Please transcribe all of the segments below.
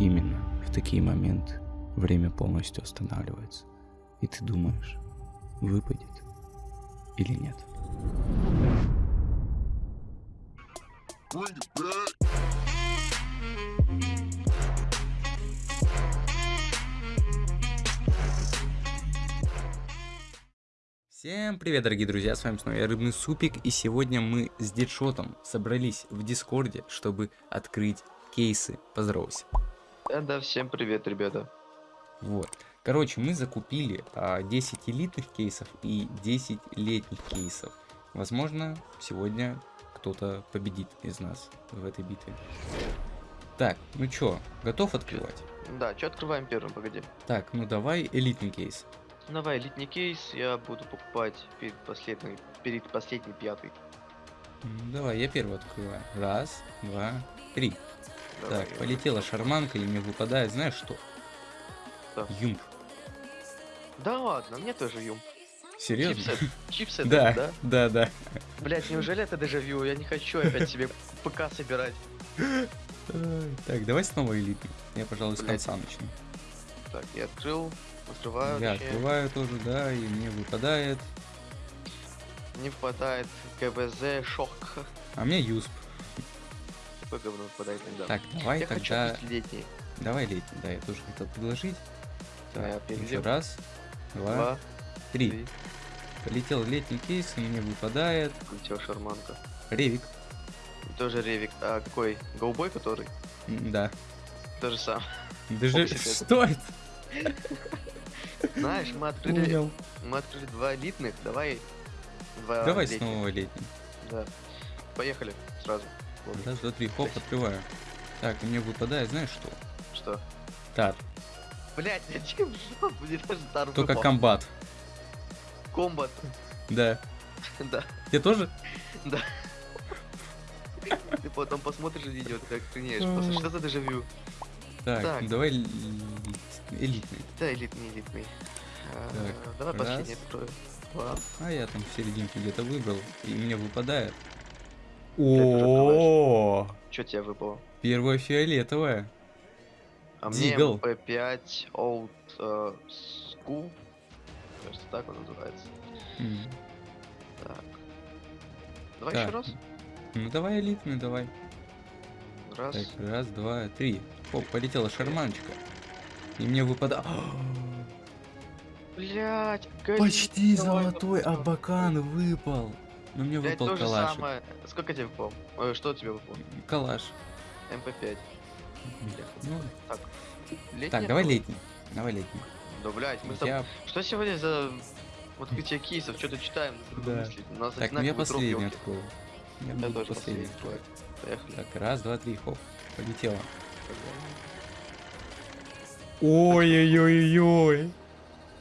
Именно в такие моменты время полностью останавливается. И ты думаешь, выпадет или нет. Всем привет, дорогие друзья, с вами снова я, Рыбный Супик, и сегодня мы с Дедшотом собрались в Дискорде, чтобы открыть кейсы. Поздоровайся. Да, да, всем привет, ребята. Вот. Короче, мы закупили а, 10 элитных кейсов и 10 летних кейсов. Возможно, сегодня кто-то победит из нас в этой битве. Так, ну чё, готов открывать? Да, что открываем первым, погоди. Так, ну давай элитный кейс. Давай, элитный кейс я буду покупать перед последней, перед последней пятой. М, Давай, я первый открываю. Раз, два, три. Давай, так, полетела шарманка, и мне выпадает, знаешь что? Что? Юмп. Да ладно, мне тоже юм. Серьезно? Чипсы, чипсы Да, да, да? да. Блять, неужели это дежавю? Я не хочу опять себе ПК собирать. Так, давай снова элитный. Я, пожалуй, с конца начну. Так, я открыл, открываю, Я открываю тоже, да, и мне выпадает. Не впадает КВЗ, шок. А мне юсп. Такое говно выпадает иногда. Так, давай я хочу тогда... открыть летний. Давай летний, да, я тоже хотел предложить. Да, я Так, еще раз, два, Два, три. три. Полетел летний кейс, и мне выпадает Улетел шарманка. ревик. Тоже ревик. А какой? Гоубой который? Да. То же самое. Даже... Что это? Знаешь, мы открыли, Понял. мы открыли два элитных, давай два Давай летних. снова летний. Да. Поехали сразу. Вот. Раз, два, три, хоп, Блядь. открываю. Так, и мне выпадает, знаешь что? Что? Тар. Блять, зачем жопу? Мне даже тар Только выпал. комбат. Комбат. Да. Да. Тебе тоже? Ты потом посмотришь видео, ты охренеешь. Просто что за дежавю? Так, Так. давай элитный. Да, элитный, элитный. Так, Давай последний открою. А я там в серединке где-то выбрал, и мне выпадает. О, Что тебе выпало? первая фиолетовая. А мне P5 Old э, School. Кажется, так он называется. М, Так. Давай Так, еще раз. Ну давай элитный, давай. Раз. Так, раз, два, три. Оп, полетела шарманочка. И мне выпадает... Блять, Почти золотой абакан выпал. Но мне выпал то же калаш. самое. Сколько тебе выпало? Ой, что тебе выпало? Калаш. MP5. Ну, Так. Летний так, давай летний. Давай летний. Да, блять, мы. Я... Что сегодня за открытие кейсов? Что-то читаем, Да. У нас Так, ну я одинаковый троп, последний открою. Я Я тоже последний. Поехали. Так, раз, два, три, хоп. Полетела. Ой-ой-ой-ой.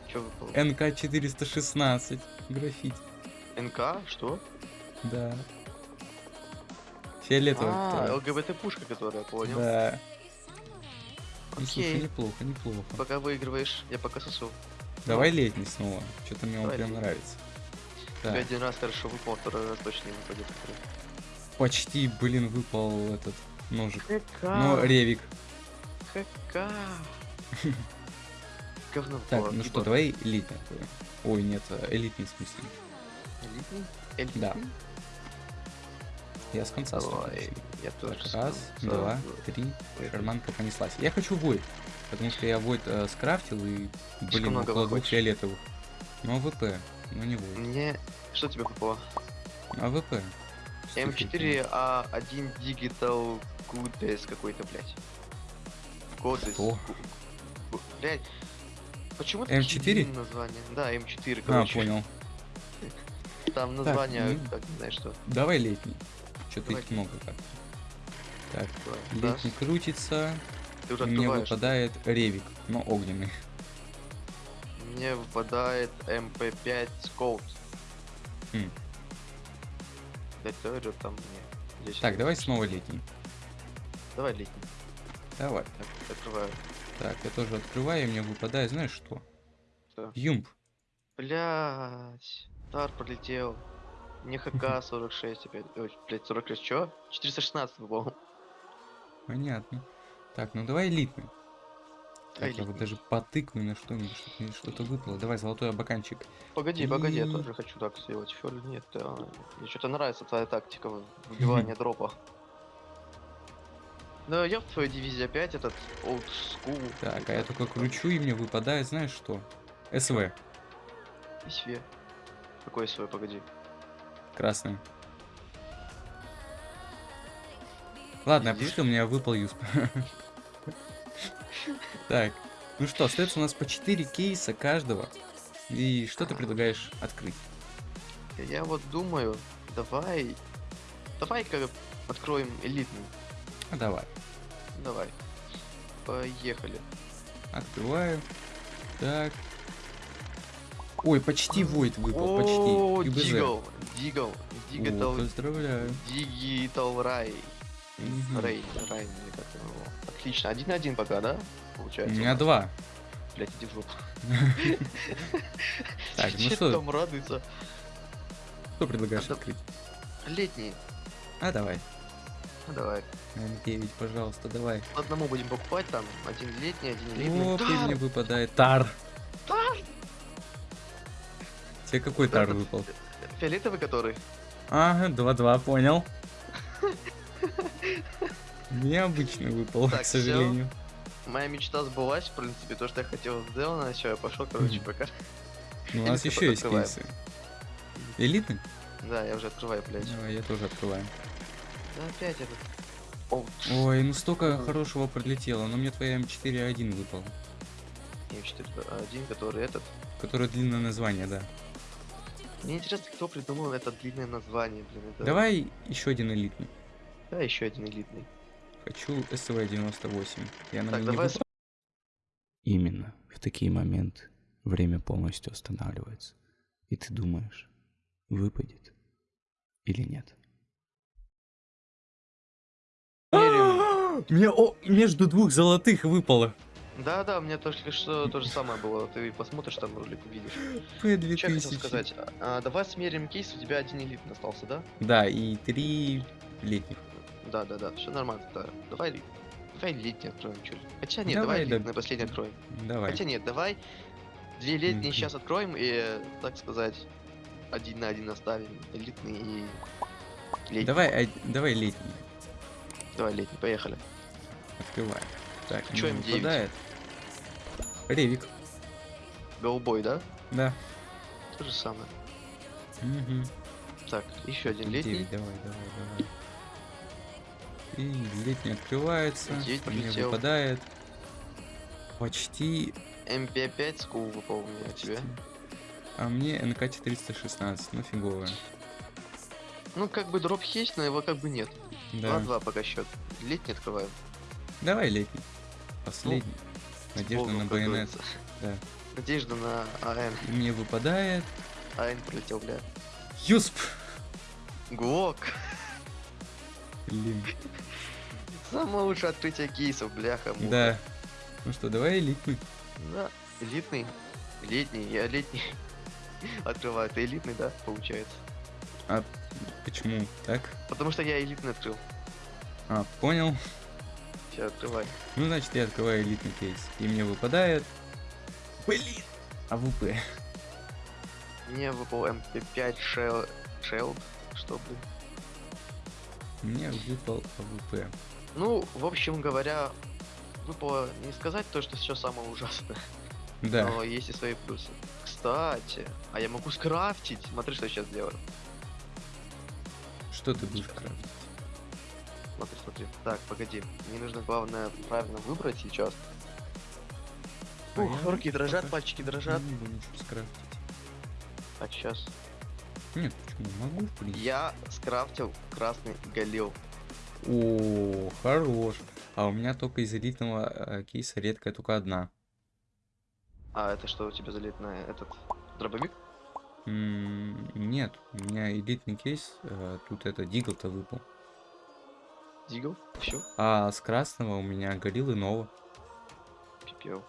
Что выпало? НК-416. Граффити. НК? Что? Да. Фиолетовый. А. ЛГБТ-пушка, которая, понял. Да. Ну, слушай, Окей. неплохо, неплохо. Пока выигрываешь, я пока сосу. Давай летний снова. Что-то мне он прям нравится. Тебе Так, один раз хорошо выпал, второй раз точно не выпадет. почти, блин, выпал этот ножик. ХК. Но ревик. ХК. Говно Так, ну что, давай элитный откроем. Ой, нет, э, элитный в смысле. Элитный? Элитный? Да. Я с конца начну. я тоже. Так, раз, конца. два, три. Шарманка понеслась. Я хочу void, потому что я void э, скрафтил и, блин, много около двух фиолетовых. Ну, AWP, ну не void. Мне... Что тебе выпало? AWP. M4A1 Digital Codes какой-то, блядь. Codes. Что? Блядь. Почему M4? такие длинные названия? Да, M4, А, короче. понял. Там название, ну. как знаешь что. Давай летний. Что-то Давай их много как. Так, Давай. летний крутится. Ты уже мне открываешь. выпадает ревик, но огненный. Мне выпадает MP5 Scout. Хм. Да ты говорю, там мне. Так, давай снова летний. Давай летний. Давай. Так, открываю. Так, я тоже открываю, и мне выпадает, знаешь что? Что? UMP. Блять. Тар пролетел. Мне ХК 46 опять. Ой, блять, 46 чё? 416 был. Понятно. Так, ну давай элитный. Так, я вот элитный. даже потыкаю на что-нибудь, чтобы мне что-то выпало. Давай, золотой абаканчик. Погоди, погоди, я И- тоже хочу так сделать. Фёрли нет, а, мне что-то нравится твоя тактика в- выбивания дропа. Да, я в твоей дивизии опять этот old school. Так, а я только кручу, и мне выпадает, знаешь что? СВ, И све. Какой свой, погоди. красный. Ладно, опусти, у меня выпал юсп. Так, ну что, остается у нас по 4 кейса каждого. И что ты предлагаешь открыть? Я вот думаю, давай... Давай-ка откроем элитный. А давай, Давай. Поехали. открываю. Так. Ой, почти Войд выпал, О, почти. Дигл, Дигл, О, Дигитал, поздравляю. Дигитал Рай. Рей, Рай, как его. Отлично, один на один пока, да? У Получается. меня два. Блять, иди в жопу. Так, ну что? там радуется? Что предлагаешь открыть? Летний. А, давай. Ну, давай. М9, пожалуйста, давай. Одному будем покупать там. Один летний, один летний. И Тар! мне выпадает тар. Тар! Тебе какой тар выпал? Фиолетовый который? Ага, 2-2, понял. Необычно выпал, Так, к сожалению. Моя мечта сбылась, в принципе, то, что я хотел сделано, все, я пошел, короче, пока. Ну, у нас еще есть открываем. кейсы. Элитный? Да, я уже открываю, блядь. Давай, я тоже открываю. Да опять этот. О, Ой, ну столько хорошего пролетело, но мне твоя М4А1 выпал. один, который этот. Которое длинное название, да. Мне интересно, кто придумал это длинное название, блин. Это... Давай еще один элитный. Да, еще один элитный. Хочу СВ-98. Я на Так, не давай выпал. Именно в такие моменты время полностью останавливается. И ты думаешь, выпадет или нет. Меряем. Мне о, между двух золотых выпало. Да, да, мне только что то же самое было. Ты посмотришь там ролик, увидишь. П2000. Что я хотел сказать? А, давай смерим кейс, у тебя один элитный остался, да? Да, и три летних. Да, да, да, все нормально. Да. Давай, давай летний откроем, ли. Хотя нет, Давай, давай, да. летний последний откроем. Давай. Хотя нет, давай две летние Мгм. сейчас откроем и, так сказать, один на один оставим. Элитный и летний. Давай, а- давай летний. Давай летний, поехали. Открывай. Так, Чё мне М9? выпадает. Ревик. Голубой, да? Да. То же самое. Мгм. Так, еще один летний. Девять, давай, давай, давай. И летний открывается. Мне выпадает. Почти. MP5 Skull выпал у меня а тебе. А мне HK-416, ну фиговая. Ну, как бы дроп есть, но его как бы нет. Да. 2-2 пока счет. Летний открываем. Давай летний. Последний. Надежда на говорится. Да. Надежда на АН. Мне выпадает. АН пролетел, бля. Юсп! Глок. Блин. Самое лучшее открытие кейсов, бляха. муха. Да. Ну что, давай элитный. Да. Элитный. Летний. Я летний. Открываю. Ты элитный, да, получается? Почему? Так? Потому что я элитный открыл. А, понял. Все, открывай. Ну, значит, я открываю элитный кейс. И мне выпадает... Блин! AWP. Мне выпал MP5 Shell... Shell. Что, блин? Мне выпал AWP. Ну, в общем говоря, выпало не сказать то, что все самое ужасное. Да. Но есть и свои плюсы. Кстати, а я могу скрафтить. Смотри, что я сейчас делаю. Что ты будешь крафтить? Смотри, смотри. Так, погоди. Мне нужно главное правильно выбрать сейчас. А Ух, руки дрожат, пока пальчики дрожат. Не могу ничего скрафтить. Так, сейчас. Нет, почему? Могу, в принципе. Я скрафтил красный галил. О, хорош. А у меня только из элитного э, кейса редкая только одна. А это что у тебя залит на этот дробовик? М, Нет, у меня элитный кейс, э, тут это Дигл-то выпал. Дигл? Все, А с красного у меня гориллы Нова. пипел.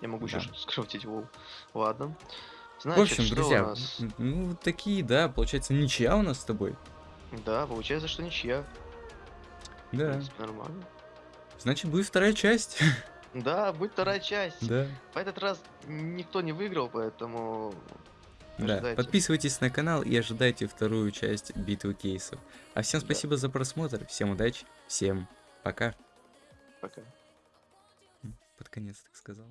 Я могу Да. еще скрафтить вол. Ладно. В Значит, общем, что у друзья, нас? ну такие, да, получается ничья у нас с тобой. Да, получается, что ничья. В Да. принципе, нормально. Значит, будет вторая часть. Да, будет вторая часть. Да. В этот раз никто не выиграл, поэтому... Да, подписывайтесь на канал и ожидайте вторую часть битвы кейсов. А всем Да. спасибо за просмотр, всем удачи, всем пока. Пока. Под конец так сказал.